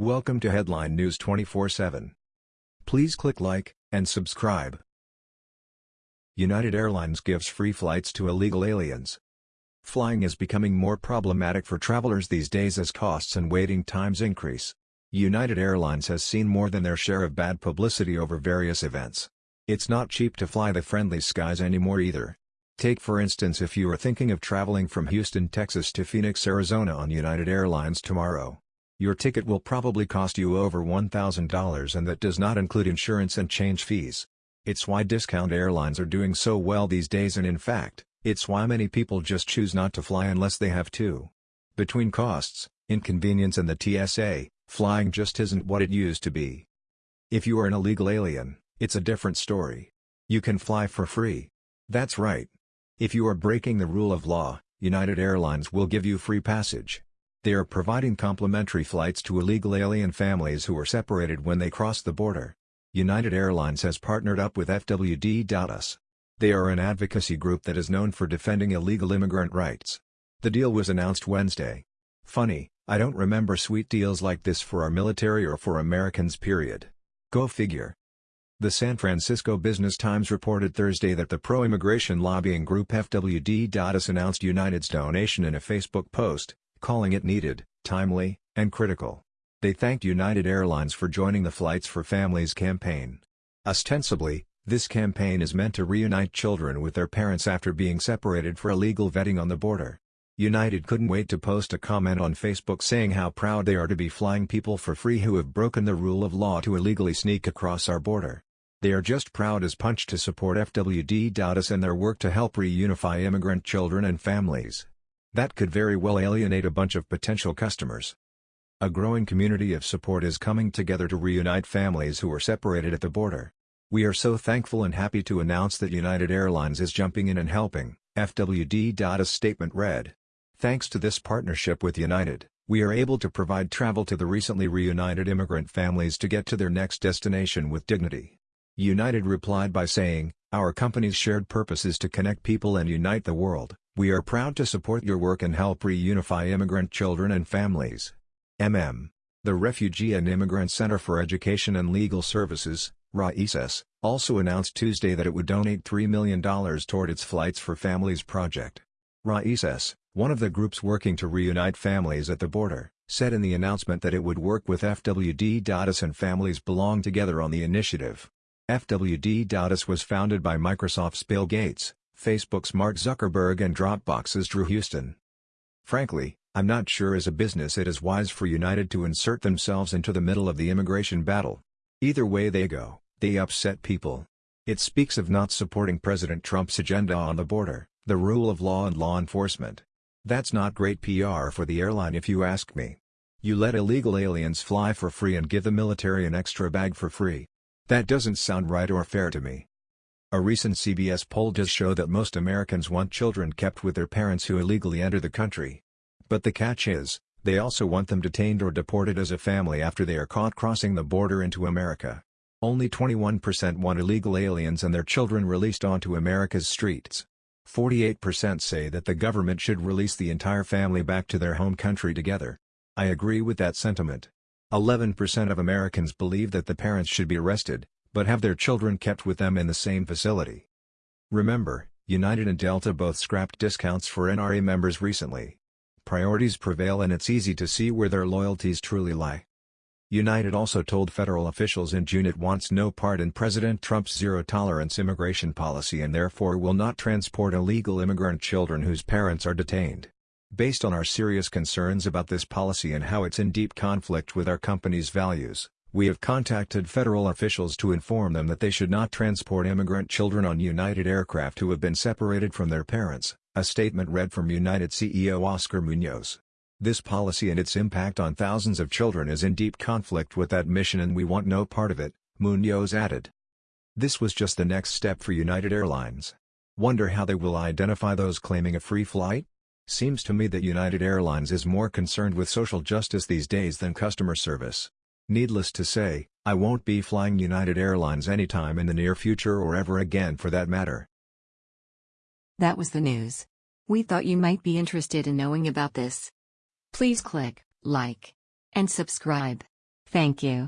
Welcome to Headline News 24/7. Please click like and subscribe. United Airlines gives free flights to illegal aliens. Flying is becoming more problematic for travelers these days as costs and waiting times increase. United Airlines has seen more than their share of bad publicity over various events. It's not cheap to fly the friendly skies anymore either. Take for instance if you are thinking of traveling from Houston, Texas to Phoenix, Arizona on United Airlines tomorrow. Your ticket will probably cost you over $1,000 and that does not include insurance and change fees. It's why discount airlines are doing so well these days and in fact, it's why many people just choose not to fly unless they have to. Between costs, inconvenience and the TSA, flying just isn't what it used to be. If you are an illegal alien, it's a different story. You can fly for free. That's right. If you are breaking the rule of law, United Airlines will give you free passage. They are providing complimentary flights to illegal alien families who were separated when they crossed the border. United Airlines has partnered up with FWD.us. They are an advocacy group that is known for defending illegal immigrant rights. The deal was announced Wednesday. Funny, I don't remember sweet deals like this for our military or for Americans period. Go figure. The San Francisco Business Times reported Thursday that the pro-immigration lobbying group FWD.us announced United's donation in a Facebook post, calling it needed, timely, and critical. They thanked United Airlines for joining the Flights for Families campaign. Ostensibly, this campaign is meant to reunite children with their parents after being separated for illegal vetting on the border. United couldn't wait to post a comment on Facebook saying how proud they are to be flying people for free who have broken the rule of law to illegally sneak across our border. They are just proud as punch to support FWD FWD.us and their work to help reunify immigrant children and families. That could very well alienate a bunch of potential customers. A growing community of support is coming together to reunite families who were separated at the border. We are so thankful and happy to announce that United Airlines is jumping in and helping, FWD.us statement read. Thanks to this partnership with United, we are able to provide travel to the recently reunited immigrant families to get to their next destination with dignity. United replied by saying, Our company's shared purpose is to connect people and unite the world. We are proud to support your work and help reunify immigrant children and families. MM. The Refugee and Immigrant Center for Education and Legal Services, RAICES, also announced Tuesday that it would donate $3 million toward its Flights for Families project. RAICES, one of the groups working to reunite families at the border, said in the announcement that it would work with FWD. FWD.us and Families Belong Together on the initiative. FWD.us was founded by Microsoft's Bill Gates, Facebook's Mark Zuckerberg and Dropbox's Drew Houston. Frankly, I'm not sure as a business it is wise for United to insert themselves into the middle of the immigration battle. Either way they go, they upset people. It speaks of not supporting President Trump's agenda on the border, the rule of law and law enforcement. That's not great PR for the airline if you ask me. You let illegal aliens fly for free and give the military an extra bag for free. That doesn't sound right or fair to me. A recent CBS poll does show that most Americans want children kept with their parents who illegally enter the country. But the catch is, they also want them detained or deported as a family after they are caught crossing the border into America. Only 21% want illegal aliens and their children released onto America's streets. 48% say that the government should release the entire family back to their home country together. I agree with that sentiment. 11% of Americans believe that the parents should be arrested, but have their children kept with them in the same facility. Remember, United and Delta both scrapped discounts for NRA members recently. Priorities prevail and it's easy to see where their loyalties truly lie. United also told federal officials in June it wants no part in President Trump's zero-tolerance immigration policy and therefore will not transport illegal immigrant children whose parents are detained. Based on our serious concerns about this policy and how it's in deep conflict with our company's values, we have contacted federal officials to inform them that they should not transport immigrant children on United aircraft who have been separated from their parents, a statement read from United CEO Oscar Munoz. This policy and its impact on thousands of children is in deep conflict with that mission and we want no part of it, Munoz added. This was just the next step for United Airlines. Wonder how they will identify those claiming a free flight? Seems to me that United Airlines is more concerned with social justice these days than customer service. Needless to say, I won't be flying United Airlines anytime in the near future or ever again for that matter. That was the news. We thought you might be interested in knowing about this. Please click like and subscribe. Thank you.